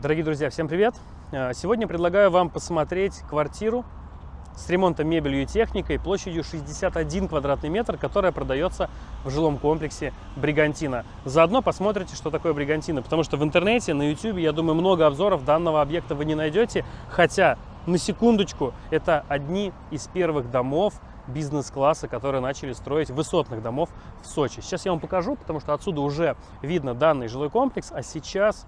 Дорогие друзья, всем привет! Э, сегодня предлагаю вам посмотреть квартиру с ремонтом мебелью и техникой площадью 61 квадратный метр, которая продается в жилом комплексе Бригантина. Заодно посмотрите, что такое Бригантина, потому что в интернете, на YouTube, я думаю, много обзоров данного объекта вы не найдете, хотя, на секундочку, это одни из первых домов бизнес-класса, которые начали строить высотных домов в Сочи. Сейчас я вам покажу, потому что отсюда уже видно данный жилой комплекс, а сейчас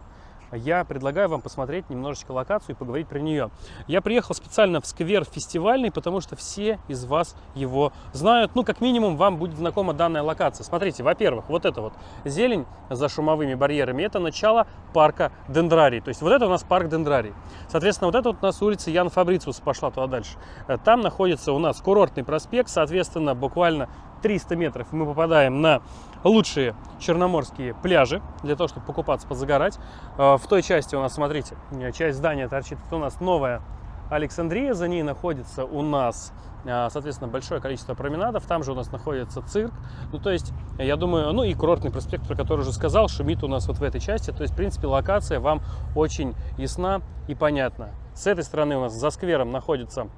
я предлагаю вам посмотреть немножечко локацию и поговорить про нее. Я приехал специально в сквер фестивальный, потому что все из вас его знают. Ну, как минимум, вам будет знакома данная локация. Смотрите, во-первых, вот это вот зелень за шумовыми барьерами, это начало парка Дендрарий. То есть вот это у нас парк Дендрарий. Соответственно, вот это вот у нас улица Ян Фабрициус пошла туда дальше. Э, там находится у нас курортный проспект, соответственно, буквально 300 метров мы попадаем на лучшие черноморские пляжи для того, чтобы покупаться, позагорать. Э, в той части у нас, смотрите, э, часть здания торчит, это у нас новая Александрия, за ней находится у нас, э, соответственно, большое количество променадов, там же у нас находится цирк, ну, то есть, я думаю, ну, и курортный проспект, про который уже сказал, шумит у нас вот в этой части, то есть, в принципе, локация вам очень ясна и понятна. С этой стороны у нас за сквером находится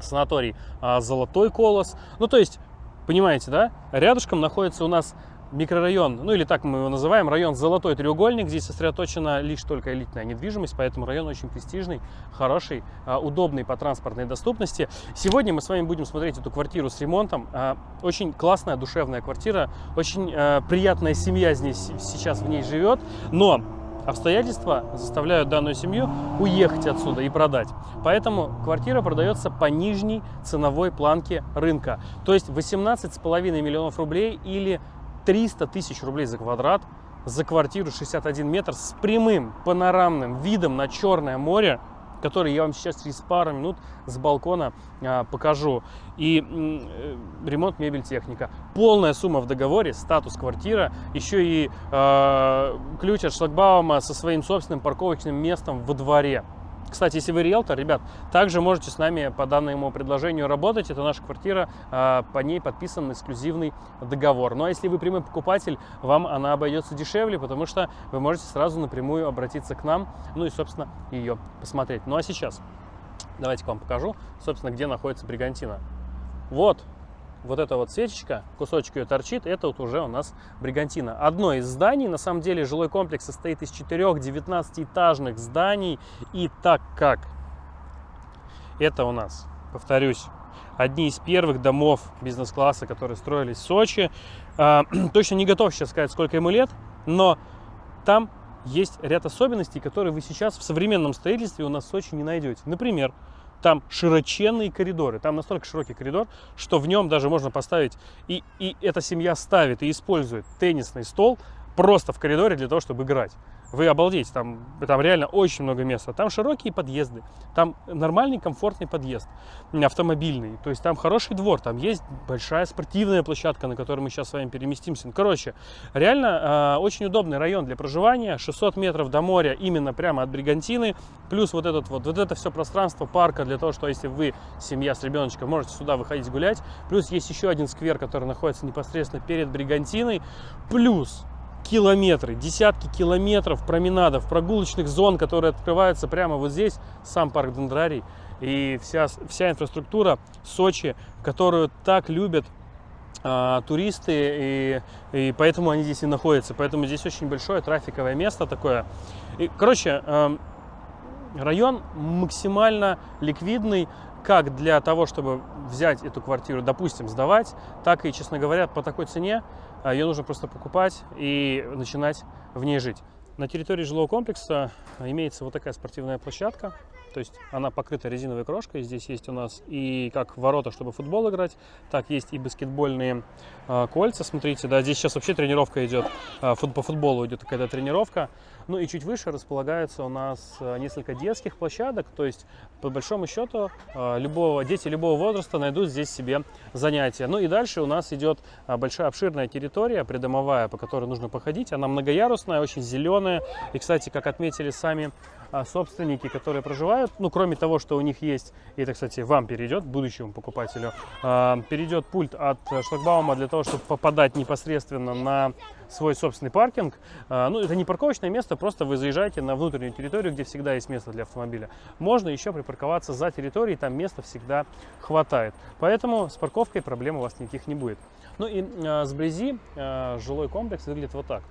санаторий «Золотой колос», ну, то есть, Понимаете, да? Рядышком находится у нас микрорайон, ну или так мы его называем, район Золотой треугольник. Здесь сосредоточена лишь только элитная недвижимость, поэтому район очень престижный, хороший, а, удобный по транспортной доступности. Сегодня мы с вами будем смотреть эту квартиру с ремонтом. А, очень классная, душевная квартира, очень а, приятная семья здесь сейчас в ней живет, но Обстоятельства заставляют данную семью уехать отсюда и продать. Поэтому квартира продается по нижней ценовой планке рынка. То есть 18,5 миллионов рублей или 300 тысяч рублей за квадрат за квартиру 61 метр с прямым панорамным видом на Черное море который я вам сейчас через пару минут с балкона а, покажу. И э, ремонт, мебель, техника. Полная сумма в договоре, статус квартира, еще и э, ключ от шлагбаума со своим собственным парковочным местом во дворе. Кстати, если вы риэлтор, ребят, также можете с нами по данному предложению работать. Это наша квартира, а, по ней подписан эксклюзивный договор. Ну а если вы прямой покупатель, вам она обойдется дешевле, потому что вы можете сразу напрямую обратиться к нам, ну и, собственно, ее посмотреть. Ну а сейчас давайте к вам покажу, собственно, где находится Бригантина. Вот вот эта вот свечечка, кусочек ее торчит, это вот уже у нас Бригантина. Одно из зданий, на самом деле жилой комплекс состоит из четырех 19-этажных зданий. И так как это у нас, повторюсь, одни из первых домов бизнес-класса, которые строились в Сочи, э, точно не готов сейчас сказать, сколько ему лет, но там есть ряд особенностей, которые вы сейчас в современном строительстве у нас в Сочи не найдете. Например, там широченные коридоры, там настолько широкий коридор, что в нем даже можно поставить, и, и эта семья ставит и использует теннисный стол просто в коридоре для того, чтобы играть. Вы обалдеете, там, там реально очень много места. Там широкие подъезды, там нормальный комфортный подъезд, автомобильный. То есть там хороший двор, там есть большая спортивная площадка, на которой мы сейчас с вами переместимся. Ну, короче, реально э, очень удобный район для проживания. 600 метров до моря именно прямо от Бригантины. Плюс вот, этот вот, вот это все пространство парка для того, что если вы семья с ребеночком, можете сюда выходить гулять. Плюс есть еще один сквер, который находится непосредственно перед Бригантиной. Плюс километры, десятки километров променадов, прогулочных зон, которые открываются прямо вот здесь, сам парк Дендрарий, и вся, вся инфраструктура Сочи, которую так любят а, туристы, и, и поэтому они здесь и находятся. Поэтому здесь очень большое трафиковое место такое. И, короче, э, район максимально ликвидный, как для того, чтобы взять эту квартиру, допустим, сдавать, так и, честно говоря, по такой цене ее нужно просто покупать и начинать в ней жить. На территории жилого комплекса имеется вот такая спортивная площадка. То есть она покрыта резиновой крошкой. Здесь есть у нас и как ворота, чтобы футбол играть, так есть и баскетбольные э, кольца. Смотрите, да, здесь сейчас вообще тренировка идет. Э, фут, по футболу идет какая-то тренировка. Ну и чуть выше располагается у нас э, несколько детских площадок. То есть, по большому счету, э, любого, дети любого возраста найдут здесь себе занятия. Ну и дальше у нас идет э, большая обширная территория, придомовая, по которой нужно походить. Она многоярусная, очень зеленая. И, кстати, как отметили сами собственники, которые проживают, ну, кроме того, что у них есть, и это, кстати, вам перейдет, будущему покупателю, а, перейдет пульт от шлагбаума для того, чтобы попадать непосредственно на свой собственный паркинг. А, ну, это не парковочное место, просто вы заезжаете на внутреннюю территорию, где всегда есть место для автомобиля. Можно еще припарковаться за территорией, там места всегда хватает. Поэтому с парковкой проблем у вас никаких не будет. Ну и сблизи жилой комплекс выглядит вот так.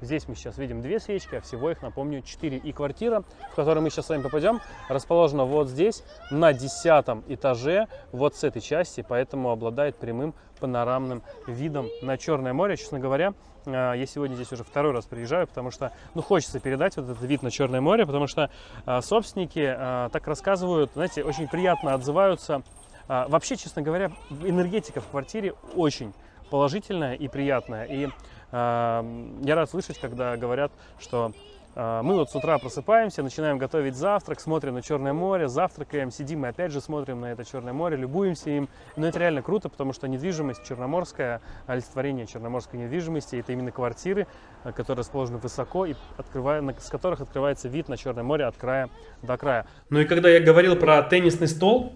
Здесь мы сейчас видим две свечки, а всего их, напомню, четыре. И квартира, в которую мы сейчас с вами попадем, расположена вот здесь, на десятом этаже, вот с этой части, поэтому обладает прямым панорамным видом на Черное море. Честно говоря, э, я сегодня здесь уже второй раз приезжаю, потому что, ну, хочется передать вот этот вид на Черное море, потому что э, собственники э, так рассказывают, знаете, очень приятно отзываются. Вообще, честно говоря, энергетика в квартире очень положительная и приятная. И я рад слышать, когда говорят, что а, мы вот с утра просыпаемся, начинаем готовить завтрак, смотрим на Черное море, завтракаем, сидим и опять же смотрим на это Черное море, любуемся им. Но это реально круто, потому что недвижимость черноморская, олицетворение черноморской недвижимости, это именно квартиры, а, которые расположены высоко и открывая, с которых открывается вид на Черное море от края до края. Ну и когда я говорил про теннисный стол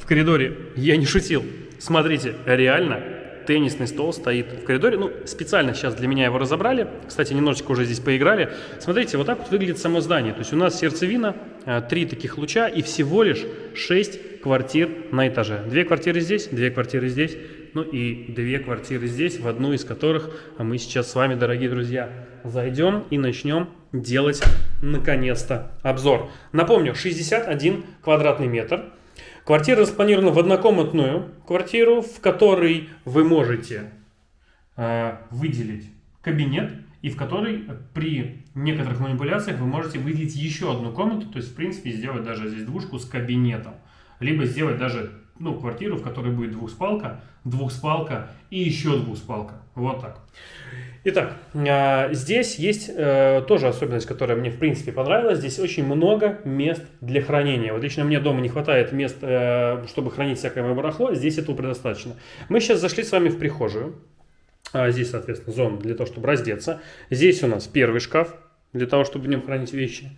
в коридоре, я не шутил. Смотрите, реально теннисный стол стоит в коридоре. Ну, специально сейчас для меня его разобрали. Кстати, немножечко уже здесь поиграли. Смотрите, вот так вот выглядит само здание. То есть у нас сердцевина, э, три таких луча и всего лишь 6 квартир на этаже. Две квартиры здесь, две квартиры здесь, ну и две квартиры здесь, в одну из которых мы сейчас с вами, дорогие друзья, зайдем и начнем делать наконец-то обзор. Напомню, 61 квадратный метр. Квартира распланирована в однокомнатную квартиру, в которой вы можете э, выделить кабинет и в которой при некоторых манипуляциях вы можете выделить еще одну комнату, то есть в принципе сделать даже здесь двушку с кабинетом, либо сделать даже ну, квартиру, в которой будет двухспалка, двухспалка и еще двухспалка. Вот так. Итак, а, здесь есть э, тоже особенность, которая мне в принципе понравилась. Здесь очень много мест для хранения. Вот лично мне дома не хватает мест, э, чтобы хранить всякое мое барахло. Здесь этого предостаточно. Мы сейчас зашли с вами в прихожую. А, здесь, соответственно, зона для того, чтобы раздеться. Здесь у нас первый шкаф для того, чтобы в нем хранить вещи.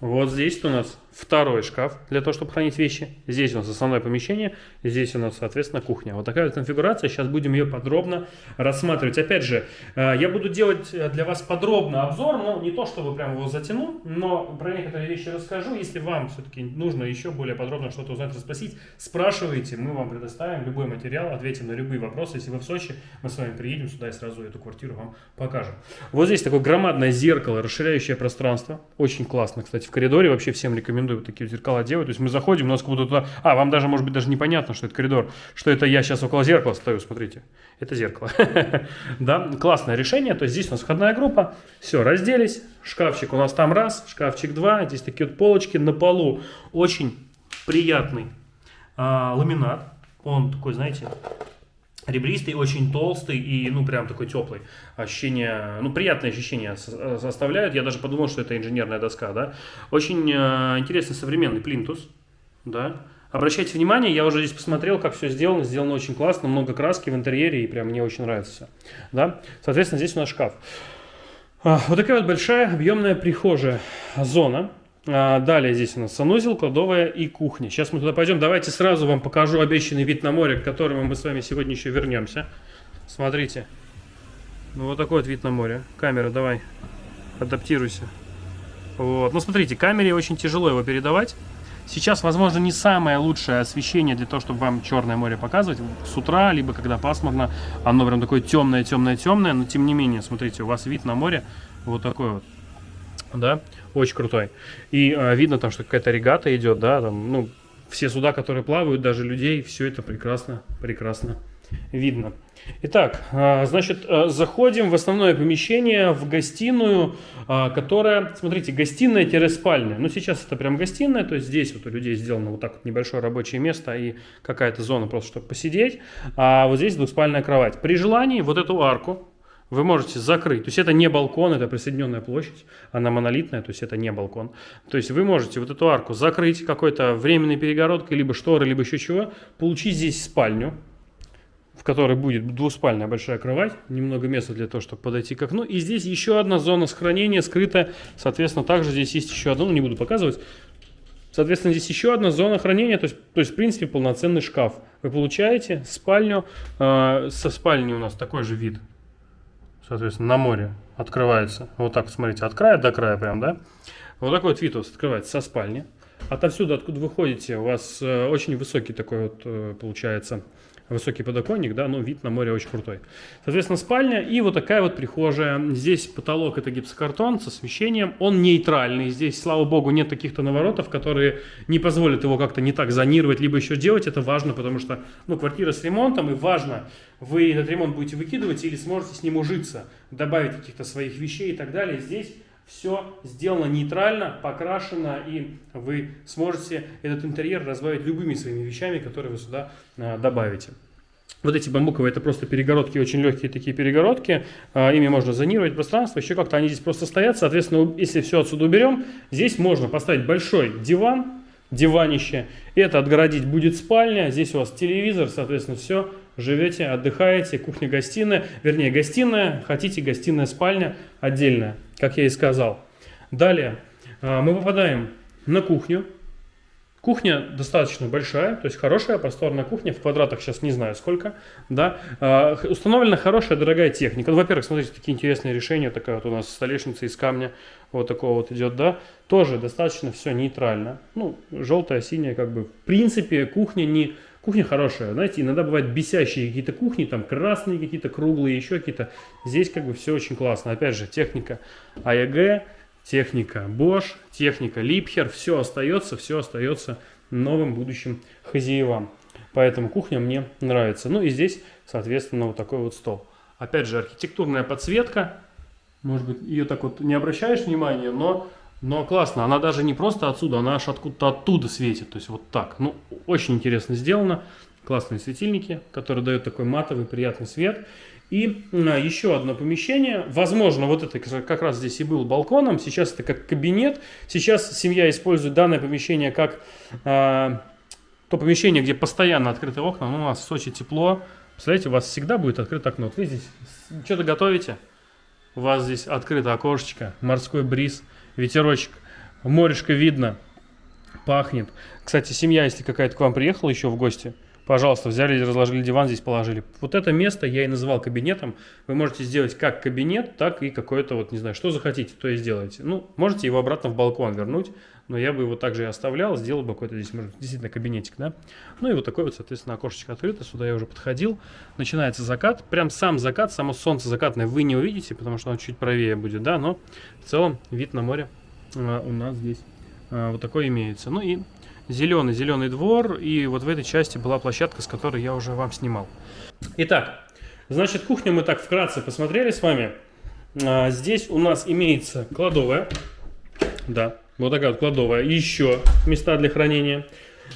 Вот здесь у нас второй шкаф для того, чтобы хранить вещи. Здесь у нас основное помещение, здесь у нас, соответственно, кухня. Вот такая вот конфигурация, сейчас будем ее подробно рассматривать. Опять же, э, я буду делать э, для вас подробно обзор, но не то, чтобы прям его затяну, но про некоторые вещи расскажу. Если вам все-таки нужно еще более подробно что-то узнать, расспросить, спрашивайте, мы вам предоставим любой материал, ответим на любые вопросы. Если вы в Сочи, мы с вами приедем сюда и сразу эту квартиру вам покажем. Вот здесь такое громадное зеркало, расширяющее пространство. Очень классно, кстати, в коридоре вообще всем рекомендую рекомендую такие зеркала делать. То есть мы заходим, у нас как будто туда... А, вам даже, может быть, даже непонятно, что это коридор, что это я сейчас около зеркала стою, смотрите. Это зеркало. Да, классное решение. То есть здесь у нас входная группа. Все, разделись. Шкафчик у нас там раз, шкафчик два. Здесь такие вот полочки на полу. Очень приятный а, ламинат. Он такой, знаете, ребристый, очень толстый и, ну, прям такой теплый. Ощущение, ну, приятные ощущения составляют. Я даже подумал, что это инженерная доска, да. Очень э, интересный современный плинтус, да. Обращайте внимание, я уже здесь посмотрел, как все сделано. Сделано очень классно, много краски в интерьере, и прям мне очень нравится все, да. Соответственно, здесь у нас шкаф. А, вот такая вот большая объемная прихожая зона. А, далее здесь у нас санузел, кладовая и кухня. Сейчас мы туда пойдем. Давайте сразу вам покажу обещанный вид на море, к которому мы с вами сегодня еще вернемся. Смотрите. Ну, вот такой вот вид на море. Камера, давай, адаптируйся. Вот. Ну, смотрите, камере очень тяжело его передавать. Сейчас, возможно, не самое лучшее освещение для того, чтобы вам Черное море показывать. С утра, либо когда пасмурно, оно прям такое темное, темное, темное. Но, тем не менее, смотрите, у вас вид на море вот такой вот да, очень крутой. И а, видно там, что какая-то регата идет, да, там, ну, все суда, которые плавают, даже людей, все это прекрасно, прекрасно видно. Итак, а, значит, а, заходим в основное помещение, в гостиную, а, которая, смотрите, гостиная-спальня. Ну, сейчас это прям гостиная, то есть здесь вот у людей сделано вот так вот небольшое рабочее место и какая-то зона просто, чтобы посидеть. А вот здесь двухспальная кровать. При желании вот эту арку, вы можете закрыть. То есть это не балкон, это присоединенная площадь, она монолитная, то есть это не балкон. То есть вы можете вот эту арку закрыть какой-то временной перегородкой, либо шторы, либо еще чего, получить здесь спальню, в которой будет двуспальная большая кровать, немного места для того, чтобы подойти к окну. И здесь еще одна зона сохранения скрытая, соответственно, также здесь есть еще одна, ну не буду показывать. Соответственно, здесь еще одна зона хранения, то есть, то есть в принципе, полноценный шкаф. Вы получаете спальню, э, со спальни у нас такой же вид соответственно, на море открывается. Вот так, смотрите, от края до края прям, да? Вот такой вот вид открывается со спальни. Отовсюду, откуда вы ходите, у вас э, очень высокий такой вот э, получается высокий подоконник, да, но вид на море очень крутой. Соответственно, спальня и вот такая вот прихожая. Здесь потолок это гипсокартон с освещением, он нейтральный. Здесь, слава богу, нет таких-то наворотов, которые не позволят его как-то не так зонировать, либо еще делать. Это важно, потому что, ну, квартира с ремонтом, и важно, вы этот ремонт будете выкидывать или сможете с ним ужиться, добавить каких-то своих вещей и так далее. Здесь все сделано нейтрально, покрашено, и вы сможете этот интерьер разбавить любыми своими вещами, которые вы сюда а, добавите. Вот эти бамбуковые, это просто перегородки, очень легкие такие перегородки, а, ими можно зонировать пространство, еще как-то они здесь просто стоят, соответственно, если все отсюда уберем, здесь можно поставить большой диван, диванище, это отгородить будет спальня, здесь у вас телевизор, соответственно, все, живете, отдыхаете, кухня-гостиная, вернее, гостиная, хотите гостиная-спальня отдельная как я и сказал. Далее а, мы попадаем на кухню. Кухня достаточно большая, то есть хорошая просторная кухня, в квадратах сейчас не знаю сколько, да. А, установлена хорошая дорогая техника. Ну, во-первых, смотрите, такие интересные решения, такая вот у нас столешница из камня, вот такого вот идет, да. Тоже достаточно все нейтрально, ну, желтая, синяя, как бы, в принципе, кухня не Кухня хорошая, знаете, иногда бывают бесящие какие-то кухни, там красные какие-то, круглые, еще какие-то. Здесь как бы все очень классно. Опять же, техника АЕГ, техника Bosch, техника Liebherr, все остается, все остается новым будущим хозяевам. Поэтому кухня мне нравится. Ну и здесь, соответственно, вот такой вот стол. Опять же, архитектурная подсветка. Может быть, ее так вот не обращаешь внимания, но но классно, она даже не просто отсюда, она аж откуда-то оттуда светит, то есть вот так. Ну, очень интересно сделано. Классные светильники, которые дают такой матовый приятный свет. И а, еще одно помещение, возможно, вот это как раз здесь и был балконом, сейчас это как кабинет. Сейчас семья использует данное помещение как а, то помещение, где постоянно открыты окна. Ну, у нас в Сочи тепло. Представляете, у вас всегда будет открыто окно. Вот вы здесь что-то готовите, у вас здесь открыто окошечко, морской бриз – ветерочек, морешко видно, пахнет. Кстати, семья, если какая-то к вам приехала еще в гости, пожалуйста, взяли, разложили диван, здесь положили. Вот это место я и называл кабинетом. Вы можете сделать как кабинет, так и какое-то, вот не знаю, что захотите, то и сделаете. Ну, можете его обратно в балкон вернуть, но я бы его также и оставлял, сделал бы какой-то здесь, может, действительно кабинетик, да. Ну и вот такой вот, соответственно, окошечко открыто, сюда я уже подходил. Начинается закат, прям сам закат, само солнце закатное вы не увидите, потому что оно чуть правее будет, да, но в целом вид на море а, у нас здесь а, вот такой имеется. Ну и зеленый, зеленый двор, и вот в этой части была площадка, с которой я уже вам снимал. Итак, значит, кухню мы так вкратце посмотрели с вами. А, здесь у нас имеется кладовая, да, вот такая вот кладовая. Еще места для хранения.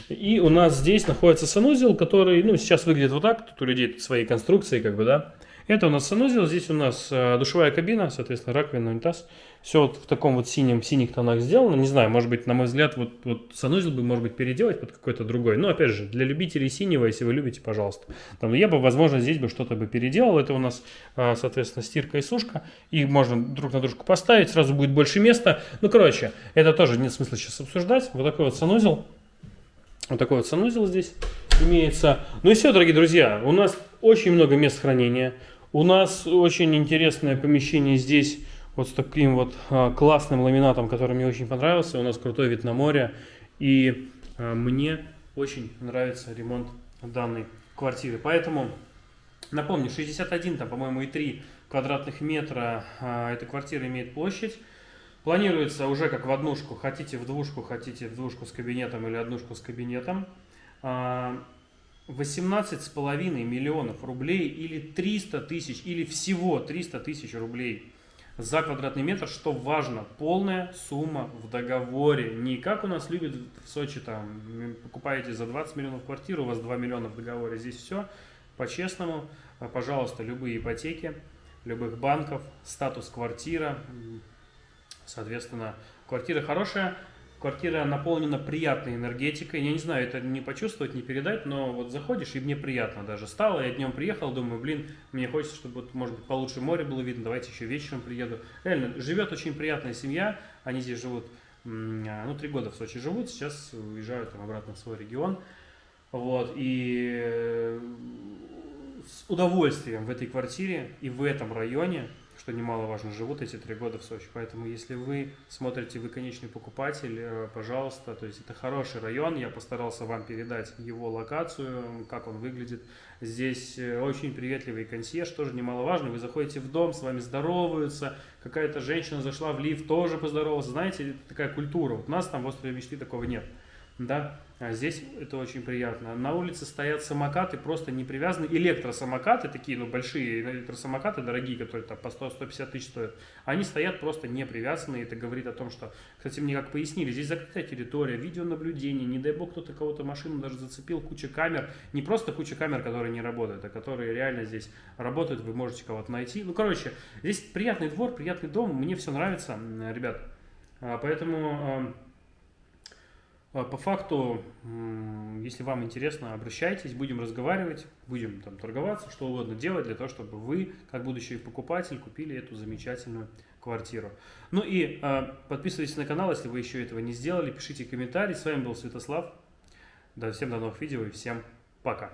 И у нас здесь находится санузел, который, ну, сейчас выглядит вот так. Тут у людей свои конструкции, как бы, да. Это у нас санузел, здесь у нас э, душевая кабина, соответственно, раковина, унитаз. Все вот в таком вот синем, синих тонах сделано. Не знаю, может быть, на мой взгляд, вот, вот санузел бы, может быть, переделать под какой-то другой. Но, опять же, для любителей синего, если вы любите, пожалуйста. Там, я бы, возможно, здесь бы что-то бы переделал. Это у нас, э, соответственно, стирка и сушка. Их можно друг на дружку поставить, сразу будет больше места. Ну, короче, это тоже нет смысла сейчас обсуждать. Вот такой вот санузел. Вот такой вот санузел здесь имеется. Ну и все, дорогие друзья, у нас очень много мест хранения. У нас очень интересное помещение здесь, вот с таким вот а, классным ламинатом, который мне очень понравился. У нас крутой вид на море. И а, мне очень нравится ремонт данной квартиры. Поэтому, напомню, 61, там, по-моему, и 3 квадратных метра а, эта квартира имеет площадь. Планируется уже как в однушку, хотите в двушку, хотите в двушку с кабинетом или однушку с кабинетом. 18,5 миллионов рублей или 300 тысяч, или всего 300 тысяч рублей за квадратный метр, что важно, полная сумма в договоре. Не как у нас любят в Сочи, там, покупаете за 20 миллионов квартиру, у вас 2 миллиона в договоре. Здесь все по-честному. Пожалуйста, любые ипотеки, любых банков, статус квартира. Соответственно, квартира хорошая, Квартира наполнена приятной энергетикой. Я не знаю, это не почувствовать, не передать, но вот заходишь, и мне приятно даже стало. Я днем приехал, думаю, блин, мне хочется, чтобы, вот, может быть, получше море было видно, давайте еще вечером приеду. Реально, живет очень приятная семья, они здесь живут, а, ну, три года в Сочи живут, сейчас уезжают там обратно в свой регион. Вот, и с удовольствием в этой квартире и в этом районе что немаловажно, живут эти три года в Сочи. Поэтому, если вы смотрите, вы конечный покупатель, э, пожалуйста, то есть это хороший район, я постарался вам передать его локацию, как он выглядит. Здесь э, очень приветливый консьерж, тоже немаловажно. Вы заходите в дом, с вами здороваются, какая-то женщина зашла в лифт, тоже поздоровалась. Знаете, такая культура. Вот у нас там в острове мечты такого нет да, а здесь это очень приятно. На улице стоят самокаты, просто не привязаны, электросамокаты, такие, ну, большие электросамокаты, дорогие, которые там по 100-150 тысяч стоят, они стоят просто не привязанные, это говорит о том, что, кстати, мне как пояснили, здесь закрытая территория, видеонаблюдение, не дай бог кто-то кого-то машину даже зацепил, куча камер, не просто куча камер, которые не работают, а которые реально здесь работают, вы можете кого-то найти, ну, короче, здесь приятный двор, приятный дом, мне все нравится, ребят, а, поэтому по факту, если вам интересно, обращайтесь, будем разговаривать, будем там торговаться, что угодно делать для того, чтобы вы, как будущий покупатель, купили эту замечательную квартиру. Ну и э, подписывайтесь на канал, если вы еще этого не сделали, пишите комментарии. С вами был Святослав. Да, всем до новых видео и всем пока.